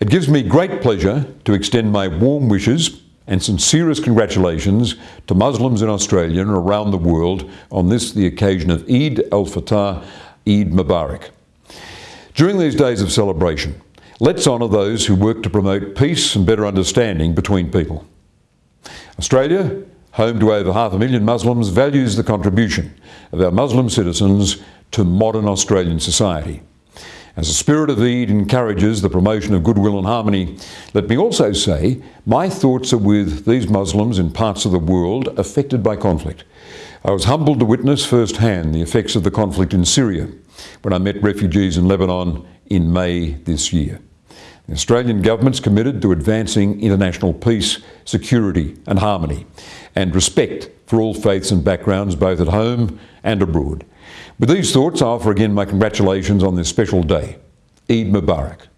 It gives me great pleasure to extend my warm wishes and sincerest congratulations to Muslims in Australia and around the world on this, the occasion of Eid al-Fitr, Eid Mubarak. During these days of celebration, let's honour those who work to promote peace and better understanding between people. Australia, home to over half a million Muslims, values the contribution of our Muslim citizens to modern Australian society. As the spirit of Eid encourages the promotion of goodwill and harmony, let me also say my thoughts are with these Muslims in parts of the world affected by conflict. I was humbled to witness firsthand the effects of the conflict in Syria when I met refugees in Lebanon in May this year. The Australian government's committed to advancing international peace, security and harmony and respect for all faiths and backgrounds both at home and abroad. With these thoughts, I offer again my congratulations on this special day. Eid Mubarak.